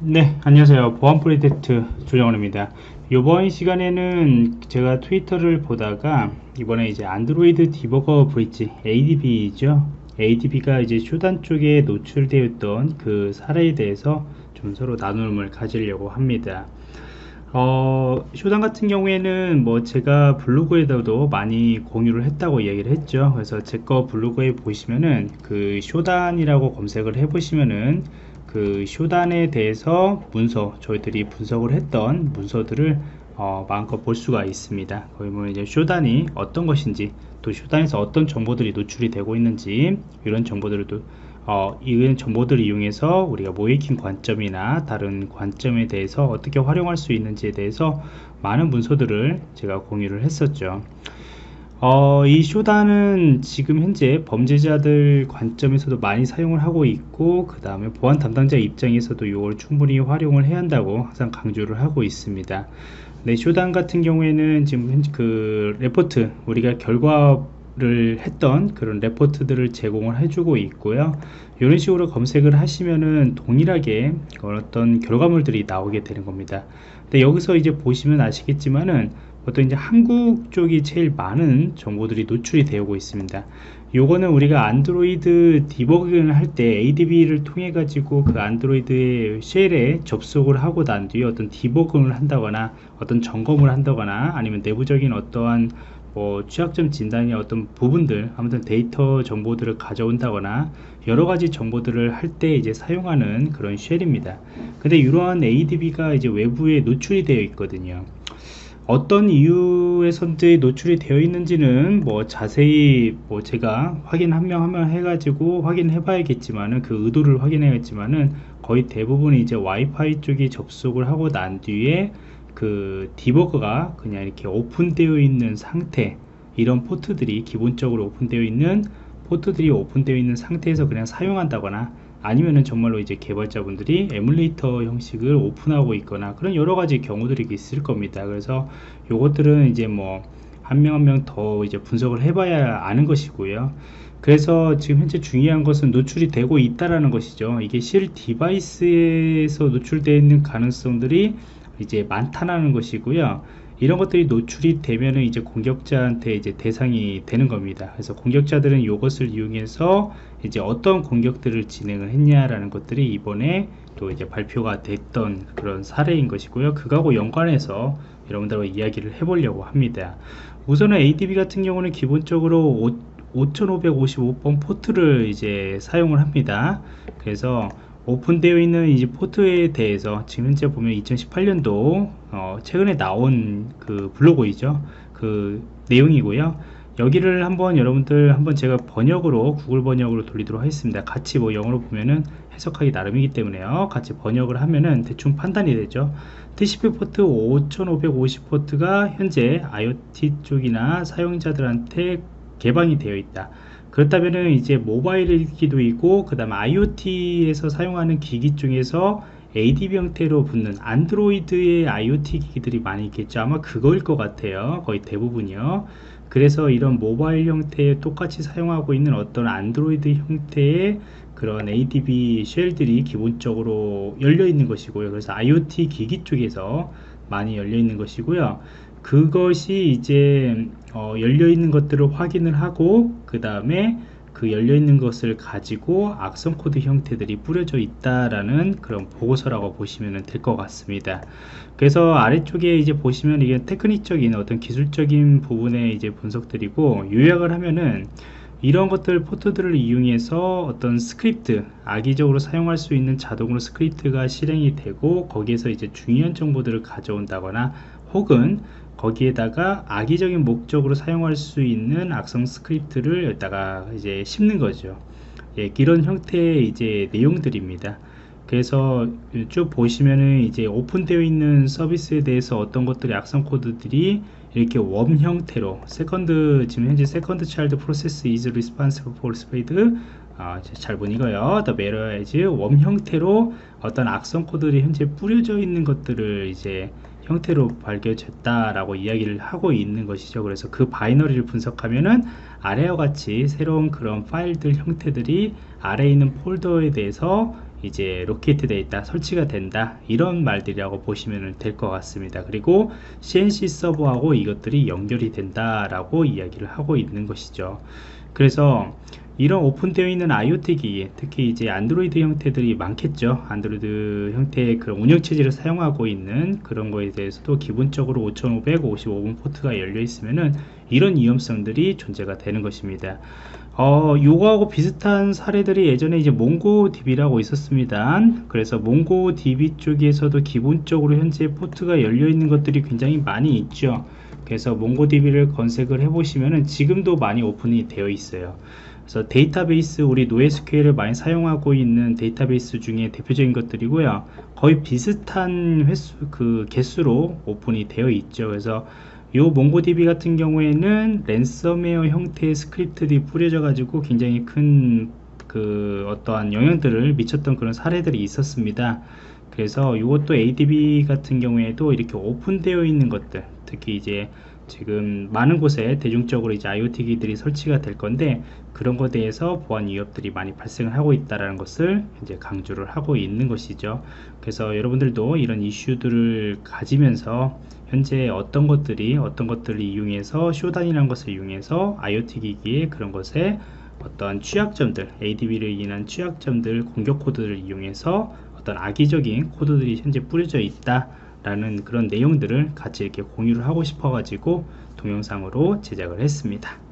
네 안녕하세요. 보안 프로젝트 조정원입니다. 이번 시간에는 제가 트위터를 보다가 이번에 이제 Android Debugger Bridge ADB죠? ADB가 이제 Shodan 쪽에 노출되어 있던 그 사례에 대해서 좀 서로 나눔을 가지려고 합니다. 어, Shodan 같은 경우에는 뭐 제가 블로그에도 많이 공유를 했다고 이야기를 했죠. 그래서 제 거 블로그에 보시면은 그 Shodan이라고 검색을 해 보시면은 그 쇼단에 대해서 문서 저희들이 분석을 했던 문서들을 어, 마음껏 볼 수가 있습니다. 거기 보면 이제 쇼단이 어떤 것인지 또 쇼단에서 어떤 정보들이 노출이 되고 있는지 이런 정보들을 또 어, 이런 정보들을 이용해서 우리가 모이킹 관점이나 다른 관점에 대해서 어떻게 활용할 수 있는지에 대해서 많은 문서들을 제가 공유를 했었죠. 어, 이 쇼다는 지금 현재 범죄자들 관점에서도 많이 사용을 하고 있고 그 다음에 보안 담당자 입장에서도 이걸 충분히 활용을 해야 한다고 항상 강조를 하고 있습니다. 네, Shodan 같은 경우에는 지금 그 레포트 우리가 결과 를 했던 그런 레포트들을 제공을 해주고 있고요. 이런 식으로 검색을 하시면은 동일하게 어떤 결과물들이 나오게 되는 겁니다. 근데 여기서 이제 보시면 아시겠지만은 보통 이제 한국 쪽이 제일 많은 정보들이 노출이 되고 있습니다. 요거는 우리가 안드로이드 디버깅을 할 때 ADB를 통해 가지고 그 안드로이드의 shell에 접속을 하고 난 뒤에 어떤 디버깅을 한다거나 어떤 점검을 한다거나 아니면 내부적인 어떠한 뭐 취약점 진단의 어떤 부분들 아무튼 데이터 정보들을 가져온다거나 여러 가지 정보들을 할 때 이제 사용하는 그런 쉘입니다. 근데 이러한 ADB가 이제 외부에 노출이 되어 있거든요. 어떤 이유의 선들이 노출이 되어 있는지는 뭐 자세히 뭐 제가 확인 한 명 한 명 해가지고 확인해 봐야겠지만은 그 의도를 확인해야겠지만은 거의 대부분 이제 와이파이 쪽이 접속을 하고 난 뒤에 그 디버거가 그냥 이렇게 오픈되어 있는 상태 이런 포트들이 기본적으로 오픈되어 있는 포트들이 오픈되어 있는 상태에서 그냥 사용한다거나 아니면은 정말로 이제 개발자분들이 에뮬레이터 형식을 오픈하고 있거나 그런 여러 가지 경우들이 있을 겁니다. 그래서 요것들은 이제 뭐 한 명 한 명 더 이제 분석을 해봐야 아는 것이고요. 그래서 지금 현재 중요한 것은 노출이 되고 있다라는 것이죠. 이게 실 디바이스에서 노출되어 있는 가능성들이 이제 많다라는 것이고요. 이런 것들이 노출이 되면은 이제 공격자한테 이제 대상이 되는 겁니다. 그래서 공격자들은 이것을 이용해서 이제 어떤 공격들을 진행을 했냐라는 것들이 이번에 또 이제 발표가 됐던 그런 사례인 것이고요. 그거하고 연관해서 여러분들과 이야기를 해보려고 합니다. 우선은 ADB 같은 경우는 기본적으로 5555번 포트를 이제 사용을 합니다. 그래서 오픈되어 있는 이제 포트에 대해서 지금 현재 보면 2018년도 어 최근에 나온 그 블로그이죠? 그 내용이고요. 여기를 한번 여러분들 한번 제가 번역으로 구글 번역으로 돌리도록 하겠습니다. 같이 뭐 영어로 보면은 해석하기 나름이기 때문에요. 같이 번역을 하면은 대충 판단이 되죠. TCP 포트 5550 포트가 현재 IoT 쪽이나 사용자들한테 개방이 되어 있다 그렇다면은 이제 모바일 기도 있고 그 다음에 IoT에서 사용하는 기기 중에서 ADB 형태로 붙는 안드로이드의 IoT 기기들이 많이 있겠죠. 아마 그거일 것 같아요. 거의 대부분이요. 그래서 이런 모바일 형태에 똑같이 사용하고 있는 어떤 안드로이드 형태의 그런 ADB 쉘들이 기본적으로 열려 있는 것이고요. 그래서 IoT 기기 쪽에서 많이 열려 있는 것이고요 그것이 이제 어, 열려 있는 것들을 확인을 하고 그 다음에 그 열려 있는 것을 가지고 악성 코드 형태들이 뿌려져 있다라는 그런 보고서라고 보시면 될 것 같습니다. 그래서 아래쪽에 이제 보시면 이게 테크닉적인 어떤 기술적인 부분의 이제 분석들이고 요약을 하면은 이런 것들 포트들을 이용해서 어떤 스크립트 악의적으로 사용할 수 있는 자동으로 스크립트가 실행이 되고 거기에서 이제 중요한 정보들을 가져온다거나 혹은 거기에다가 악의적인 목적으로 사용할 수 있는 악성 스크립트를 여기다가 이제 심는 거죠. 예, 이런 형태의 이제 내용들입니다. 그래서 쭉 보시면은 이제 오픈되어 있는 서비스에 대해서 어떤 것들이 악성 코드들이 이렇게 worm 형태로 second 지금 현재 second child process for spread 아, 잘못 읽어요. The malware as worm 형태로 어떤 악성 코드들이 현재 뿌려져 있는 것들을 이제 형태로 발견됐다라고 이야기를 하고 있는 것이죠. 그래서 그 바이너리를 분석하면은 아래와 같이 새로운 그런 파일들 형태들이 아래에 있는 폴더에 대해서 이제 locate 돼 있다 설치가 된다 이런 말들이라고 보시면 될 것 같습니다 그리고 CNC 서버하고 이것들이 연결이 된다 라고 이야기를 하고 있는 것이죠 그래서 이런 오픈되어 있는 IoT 기기 특히 이제 안드로이드 형태들이 많겠죠 안드로이드 형태의 그런 운영체제를 사용하고 있는 그런 거에 대해서도 기본적으로 5555번 포트가 열려 있으면은 이런 위험성들이 존재가 되는 것입니다 어, 요거하고 비슷한 사례들이 예전에 이제 몽고DB라고 있었습니다. 그래서 몽고DB 쪽에서도 기본적으로 현재 포트가 열려 있는 것들이 굉장히 많이 있죠. 그래서 MongoDB를 검색을 해보시면은 지금도 많이 오픈이 되어 있어요. 그래서 데이터베이스 우리 NoSQL을 많이 사용하고 있는 데이터베이스 중에 대표적인 것들이고요. 거의 비슷한 횟수 그 개수로 오픈이 되어 있죠. 그래서 요 MongoDB 같은 경우에는 랜섬웨어 형태의 스크립트들이 뿌려져 가지고 굉장히 큰 그 어떠한 영향들을 미쳤던 그런 사례들이 있었습니다 그래서 이것도 ADB 같은 경우에도 이렇게 오픈되어 있는 것들 특히 이제 지금 많은 곳에 대중적으로 이제 IoT 기들이 설치가 될 건데 그런 것에 대해서 보안 위협들이 많이 발생을 하고 있다라는 것을 이제 강조를 하고 있는 것이죠. 그래서 여러분들도 이런 이슈들을 가지면서 현재 어떤 것들이 어떤 것들을 이용해서 쇼단이라는 것을 이용해서 IoT 기기의 그런 것에 어떤 취약점들 ADB를 인한 취약점들 공격 코드를 이용해서 어떤 악의적인 코드들이 현재 뿌려져 있다 라는 그런 내용들을 같이 이렇게 공유를 하고 싶어 가지고 동영상으로 제작을 했습니다